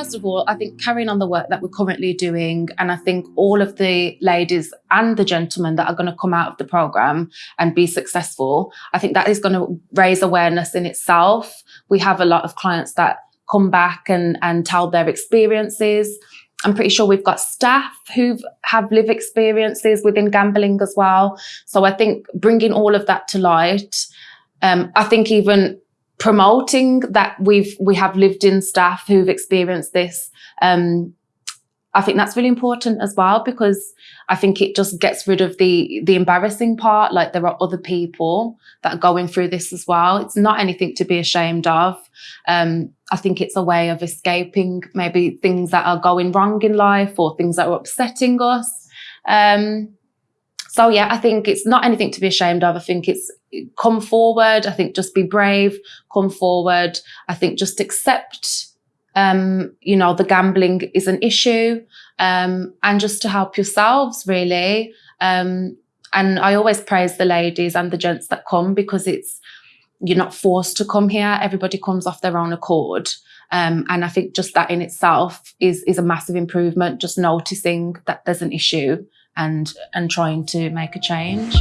first of all, I think carrying on the work that we're currently doing, and I think all of the ladies and the gentlemen that are going to come out of the program and be successful, I think that is going to raise awareness in itself. We have a lot of clients that come back and, and tell their experiences. I'm pretty sure we've got staff who have lived experiences within gambling as well. So I think bringing all of that to light, um, I think even promoting that we've we have lived in staff who've experienced this um, I think that's really important as well because I think it just gets rid of the the embarrassing part. Like there are other people that are going through this as well. It's not anything to be ashamed of. Um, I think it's a way of escaping maybe things that are going wrong in life or things that are upsetting us. Um, so yeah, I think it's not anything to be ashamed of. I think it's come forward. I think just be brave, come forward. I think just accept, um, you know, the gambling is an issue, um, and just to help yourselves really. Um, and I always praise the ladies and the gents that come because it's, you're not forced to come here. Everybody comes off their own accord. Um, and I think just that in itself is, is a massive improvement, just noticing that there's an issue and, and trying to make a change.